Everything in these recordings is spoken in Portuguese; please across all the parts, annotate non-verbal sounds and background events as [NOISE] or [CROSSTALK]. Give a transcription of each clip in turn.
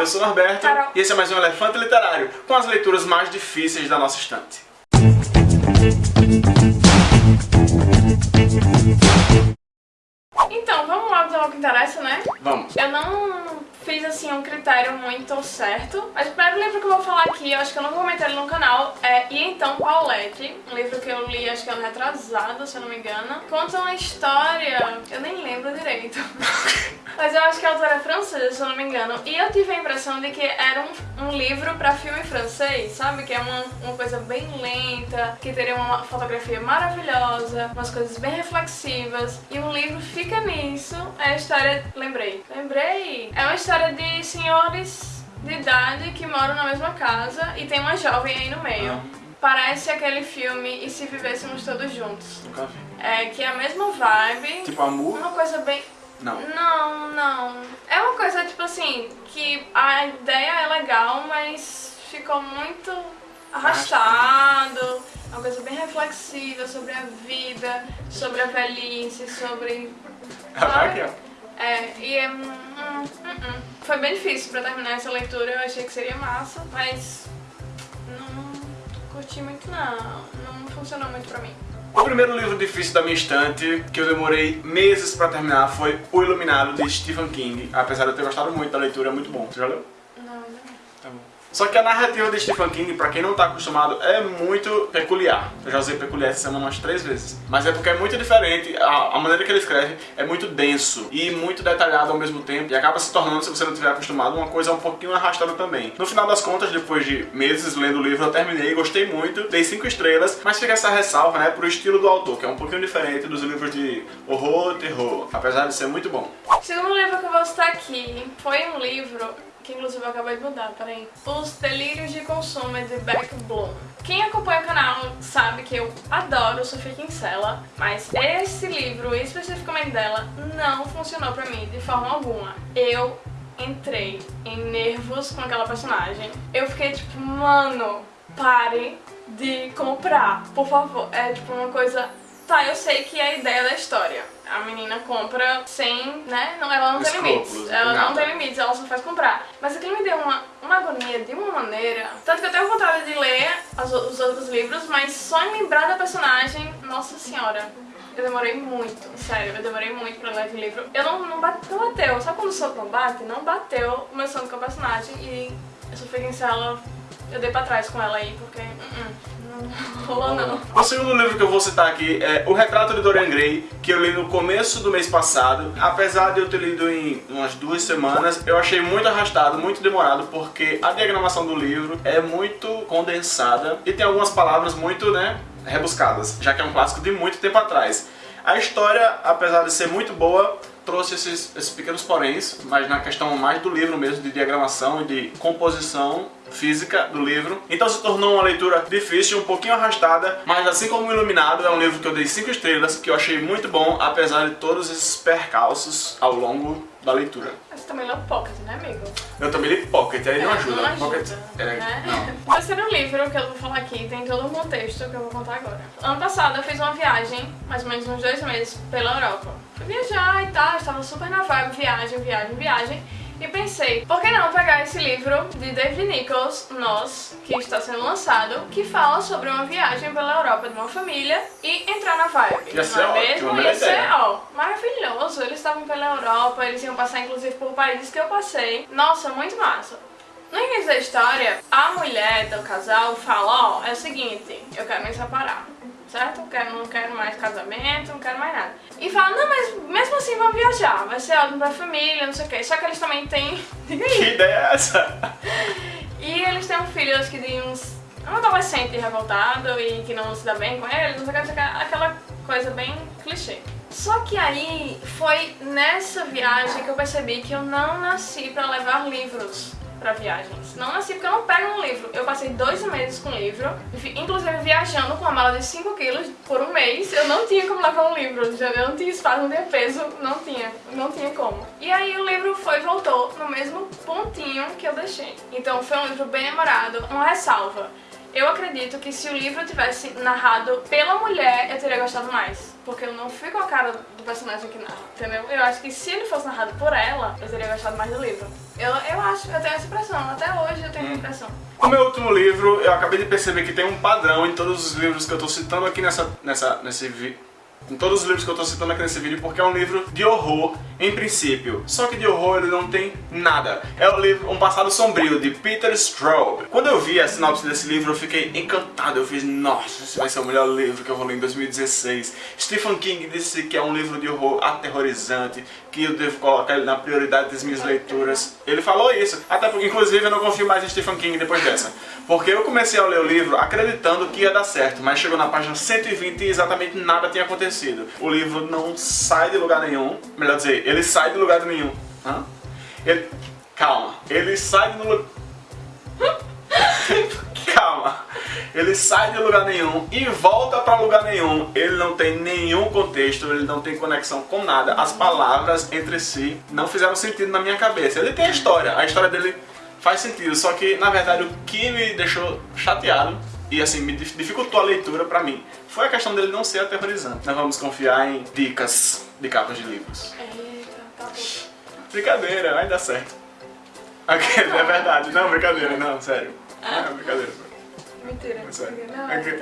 Eu sou o Norberto Carol. e esse é mais um Elefante Literário, com as leituras mais difíceis da nossa estante. Então, vamos lá ao que interessa, né? Vamos. Eu não fiz assim um critério muito certo, mas o primeiro livro que eu vou falar aqui, eu acho que eu não vou comentar ele no canal, é E Então Paulette, um livro que eu li acho que ano retrasado, se eu não me engano. Conta uma história, eu nem lembro direito, [LAUGHS] mas eu acho que a autora é francesa, se eu não me engano, e eu tive a impressão de que era um, um livro pra filme francês, sabe? Que é uma, uma coisa bem lenta, que teria uma fotografia maravilhosa, umas coisas bem reflexivas, e um livro fica nisso, é a história, lembrei, lembrei, é uma história de senhores de idade que moram na mesma casa e tem uma jovem aí no meio. Ah. Parece aquele filme E Se Vivêssemos Todos Juntos. Nunca vi. É que é a mesma vibe, Tipo Amor? uma coisa bem... Não. Não, não. É uma coisa, tipo assim, que a ideia é legal, mas ficou muito arrastado. É uma coisa bem reflexiva sobre a vida, sobre a velhice, sobre... Ah, aqui, ó. É, e é... hum, hum, hum. Foi bem difícil pra terminar essa leitura, eu achei que seria massa, mas curti muito não, não funcionou muito pra mim. O primeiro livro difícil da minha estante, que eu demorei meses pra terminar, foi O Iluminado, de Stephen King. Apesar de eu ter gostado muito da leitura, é muito bom. Você já leu? Não, ainda não. Tá bom. Só que a narrativa de Stephen King, pra quem não tá acostumado, é muito peculiar. Eu já usei peculiar essa semana umas três vezes. Mas é porque é muito diferente, a, a maneira que ele escreve é muito denso e muito detalhado ao mesmo tempo. E acaba se tornando, se você não tiver acostumado, uma coisa um pouquinho arrastada também. No final das contas, depois de meses lendo o livro, eu terminei, gostei muito, dei cinco estrelas, mas fica essa ressalva, né, pro estilo do autor, que é um pouquinho diferente dos livros de horror, terror, apesar de ser muito bom. O segundo livro que eu vou citar aqui foi um livro que inclusive eu acabei de mudar, peraí. Os Delírios de Consumo de Beck Bloom. Quem acompanha o canal sabe que eu adoro Sofia Kinsella, mas esse livro, especificamente dela, não funcionou pra mim de forma alguma. Eu entrei em nervos com aquela personagem. Eu fiquei tipo, mano, pare de comprar, por favor. É tipo uma coisa... Tá, eu sei que é a ideia da história. A menina compra sem, né? Não, ela não tem limites. Ela não nada. tem limites, ela só faz comprar. Mas aquilo me deu uma, uma agonia de uma maneira. Tanto que eu tenho vontade de ler as os outros livros, mas só em lembrar da personagem, nossa senhora. Eu demorei muito, sério, eu demorei muito pra ler aquele livro. Eu não, não, bate, não bateu, sabe quando o soco não bate? Não bateu o meu sono com a personagem e eu só fiquei em ela, eu dei pra trás com ela aí, porque uh -uh, não rolou não. O segundo livro que eu vou citar aqui é O Retrato de Dorian Gray, que eu li no começo do mês passado. Apesar de eu ter lido em umas duas semanas, eu achei muito arrastado, muito demorado, porque a diagramação do livro é muito condensada e tem algumas palavras muito, né, rebuscadas, já que é um clássico de muito tempo atrás. A história, apesar de ser muito boa, trouxe esses, esses pequenos poréns, mas na questão mais do livro mesmo, de diagramação e de composição física do livro. Então se tornou uma leitura difícil, um pouquinho arrastada, mas assim como Iluminado, é um livro que eu dei 5 estrelas, que eu achei muito bom, apesar de todos esses percalços ao longo da leitura. Mas você também leu Pocket, né amigo? Eu também li Pocket, aí não É, ajuda. Não ajuda, Pocket, é, né? não. [LAUGHS] O terceiro livro que eu vou falar aqui tem todo um contexto que eu vou contar agora. Ano passado eu fiz uma viagem, mais ou menos uns dois meses, pela Europa. Fui viajar e tal, estava super na vibe, viagem, viagem, viagem. E pensei, por que não pegar esse livro de David Nichols, Nós, que está sendo lançado, que fala sobre uma viagem pela Europa de uma família e entrar na vibe. Ia ser não é mesmo? Ia ser, ó, maravilhoso. Eles estavam pela Europa, eles iam passar inclusive por países que eu passei. Nossa, muito massa. No início da história, a mulher do casal fala, ó, é o seguinte, eu quero me separar, certo? Quero, não quero mais casamento, não quero mais nada. E fala, não, mas mesmo assim vamos viajar, vai ser ótimo pra família, não sei o quê. Só que eles também têm... [LAUGHS] Que ideia é essa? E eles têm um filho, acho que de uns... Um adolescente revoltado e que não se dá bem com ele, não sei o que, não sei o que, aquela coisa bem clichê. Só que aí foi nessa viagem que eu percebi que eu não nasci pra levar livros pra viagens. Não nasci porque eu não pego um livro. Eu passei dois meses com livro, inclusive viajando com uma mala de 5 quilos por um mês. Eu não tinha como levar um livro, eu não tinha espaço, não tinha peso, não tinha, não tinha como. E aí o livro foi e voltou no mesmo pontinho que eu deixei. Então foi um livro bem demorado, uma ressalva. Eu acredito que se o livro tivesse narrado pela mulher, eu teria gostado mais. Porque eu não fui com a cara do personagem que narra, entendeu? Eu acho que se ele fosse narrado por ela, eu teria gostado mais do livro. Eu, eu acho, eu tenho essa impressão. Até hoje eu tenho essa impressão. O meu último livro, eu acabei de perceber que tem um padrão em todos os livros que eu tô citando aqui nessa, nessa, nesse vídeo em todos os livros que eu tô citando aqui nesse vídeo, porque é um livro de horror, em princípio. Só que de horror ele não tem nada. É o livro Um Passado Sombrio, de Peter Straub. Quando eu vi a sinopse desse livro, eu fiquei encantado. Eu fiz, nossa, esse vai ser o melhor livro que eu vou ler em 2016. Stephen King disse que é um livro de horror aterrorizante, que eu devo colocar ele na prioridade das minhas leituras. Ele falou isso. Até porque, inclusive, eu não confio mais em Stephen King depois dessa. Porque eu comecei a ler o livro acreditando que ia dar certo, mas chegou na página 120 e exatamente nada tinha acontecido. O livro não sai de lugar nenhum, melhor dizer, ele sai de lugar nenhum. Hã? Ele... Calma, ele sai de lugar... [LAUGHS] Calma. Ele sai de lugar nenhum e volta para lugar nenhum. Ele não tem nenhum contexto, ele não tem conexão com nada. As palavras entre si não fizeram sentido na minha cabeça. Ele tem a história, a história dele faz sentido, só que na verdade o que me deixou chateado e assim, me dificultou a leitura pra mim foi a questão dele não ser aterrorizante. Nós vamos confiar em dicas de capas de livros. Eita, tá bom. Brincadeira, vai dar certo. [LAUGHS] Okay, é verdade, não, brincadeira, não, sério. Ah. Não, brincadeira. Mentira. Não, Ok.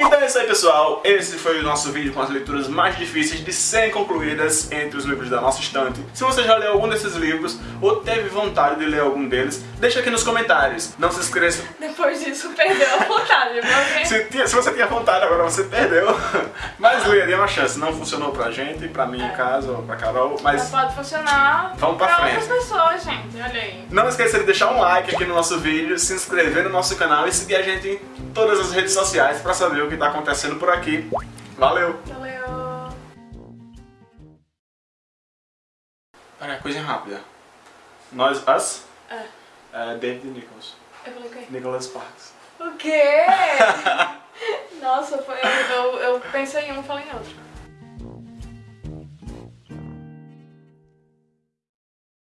não, Então é isso aí pessoal, esse foi o nosso vídeo com as leituras mais difíceis de serem concluídas entre os livros da nossa estante. Se você já leu algum desses livros ou teve vontade de ler algum deles, deixa aqui nos comentários. Não se esqueça, Depois disso, perdeu a vontade, porque... se, tinha- se você tinha vontade agora você perdeu, mas leia, dê uma chance. Não funcionou pra gente, pra mim no caso, ou pra Carol, Mas pode funcionar Vamos pra frente. outras pessoas, gente. Olha aí. não esqueça de deixar um like aqui no nosso vídeo, se inscrever no nosso canal e seguir a gente em todas as redes sociais pra saber o que tá acontecendo por aqui. Valeu! Valeu. Pera, coisa rápida. Nós, us, É. é David Nichols. Eu falei? Nicholas Sparks. O quê? [LAUGHS] Nossa, foi, eu, eu, eu pensei em um e falei em outro.